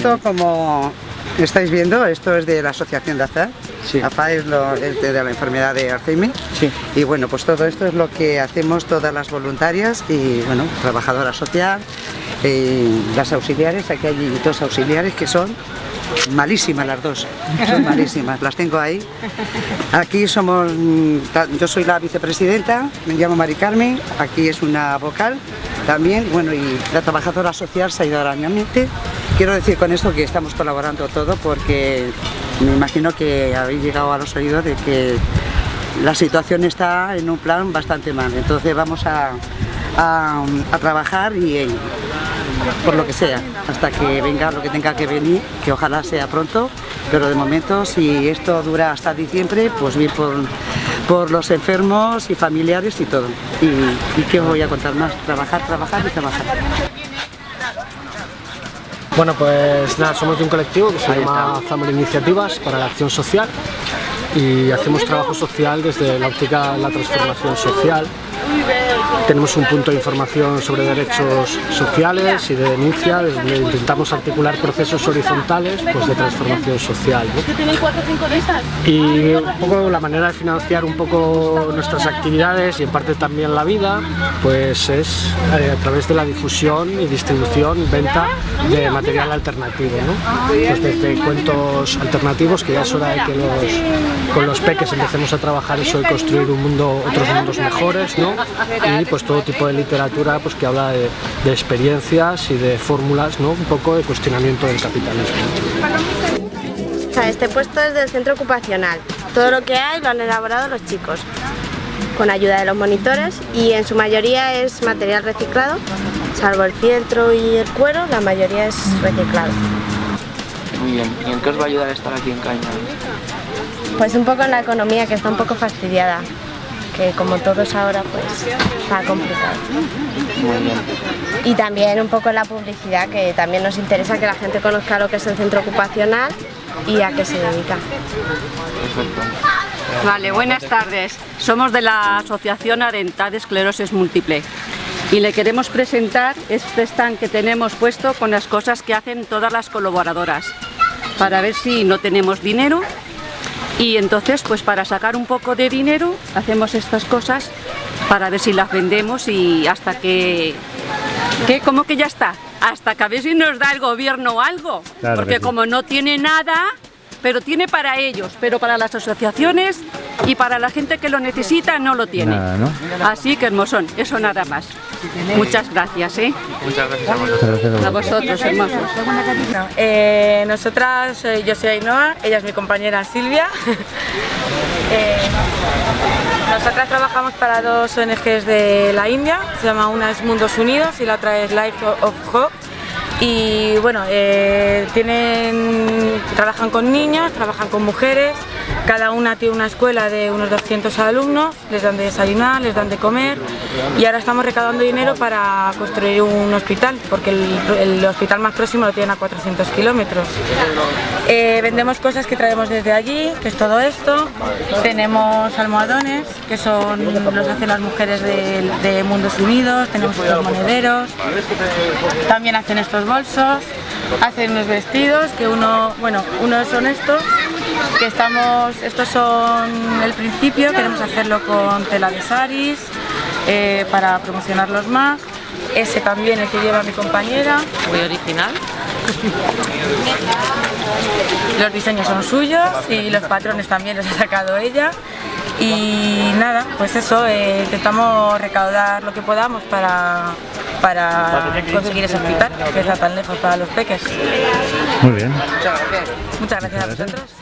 Esto como estáis viendo, esto es de la asociación de AFA. Sí. AFA es, lo, es de, de la enfermedad de Alzheimer. Sí. Y bueno, pues todo esto es lo que hacemos todas las voluntarias y bueno, trabajadora social, eh, las auxiliares, aquí hay dos auxiliares que son malísimas las dos, son malísimas, las tengo ahí. Aquí somos, mm, yo soy la vicepresidenta, me llamo Mari Carmen, aquí es una vocal también, bueno, y la trabajadora social se ha ido arañamente. Quiero decir con esto que estamos colaborando todo porque me imagino que habéis llegado a los oídos de que la situación está en un plan bastante mal, entonces vamos a, a- trabajar y eh, por lo que sea, hasta que venga lo que tenga que venir, que ojalá sea pronto, pero de momento si esto dura hasta diciembre, pues bien por, por los enfermos y familiares y todo. Y, y qué os voy a contar más, trabajar, trabajar y trabajar. Bueno, pues nada, somos de un colectivo que se Ahí llama está. Iniciativas para la Acción Social y hacemos trabajo social desde la óptica de la transformación social. Tenemos un punto de información sobre derechos sociales y de denuncia, donde intentamos articular procesos horizontales pues, de transformación social. ¿no? Y un poco la manera de financiar un poco nuestras actividades y en parte también la vida, pues es eh, a través de la difusión y distribución, venta de material alternativo, ¿no? Pues desde cuentos alternativos, que ya es hora de que los, con los peques empecemos a trabajar eso de construir un mundo, otros mundos mejores, ¿no? Y pues todo tipo de literatura pues que habla de, de experiencias y de fórmulas, ¿no? Un poco de cuestionamiento del capitalismo. O sea, este puesto es del centro ocupacional. Todo lo que hay lo han elaborado los chicos, con ayuda de los monitores y en su mayoría es material reciclado, salvo el fieltro y el cuero, la mayoría es reciclado. Muy bien. ¿Y en qué os va a ayudar estar aquí en Caña? Pues un poco en la economía que está un poco fastidiada, que como todos ahora pues está complicado. Muy bien. Y también un poco la publicidad, que también nos interesa que la gente conozca lo que es el centro ocupacional y a qué se dedica. Perfecto. Vale, buenas tardes. Somos de la Asociación Arental de Esclerosis Múltiple y le queremos presentar este stand que tenemos puesto con las cosas que hacen todas las colaboradoras para ver si no tenemos dinero y entonces pues para sacar un poco de dinero hacemos estas cosas para ver si las vendemos y hasta que ¿Qué? ¿Cómo que ya está? Hasta que a ver si nos da el gobierno algo. Claro Porque sí. como no tiene nada, pero tiene para ellos, pero para las asociaciones y para la gente que lo necesita no lo tiene. Nada, ¿no? Así que hermosón, eso nada más. Muchas gracias, ¿eh? Muchas gracias a vosotros. A vosotros. hermosos. Eh, nosotras, eh, yo soy Ainhoa, ella es mi compañera Silvia. Eh, nosotras trabajamos para dos ONGs de la India, se llama una es Mundos Unidos y la otra es Life of Hope. Y bueno, eh, tienen, trabajan con niños, trabajan con mujeres, cada una tiene una escuela de unos 200 alumnos, les dan de desayunar, les dan de comer y ahora estamos recaudando dinero para construir un hospital, porque el, hospital más próximo lo tienen a 400 kilómetros. Eh, vendemos cosas que traemos desde allí, que es todo esto. Tenemos almohadones, que son los hacen las mujeres de, de Mundos Unidos. Tenemos estos monederos. También hacen estos bolsos. Hacen unos vestidos, que uno, bueno, unos son estos, que estamos, estos son el principio. Queremos hacerlo con tela de saris eh, para promocionarlos más. Ese también, el que lleva mi compañera. Muy original. Los diseños son suyos y los patrones también los ha sacado ella. Y nada, pues eso, eh, intentamos recaudar lo que podamos para, para conseguir ese hospital que está tan lejos para los peques. Muy bien. Muchas gracias a vosotros.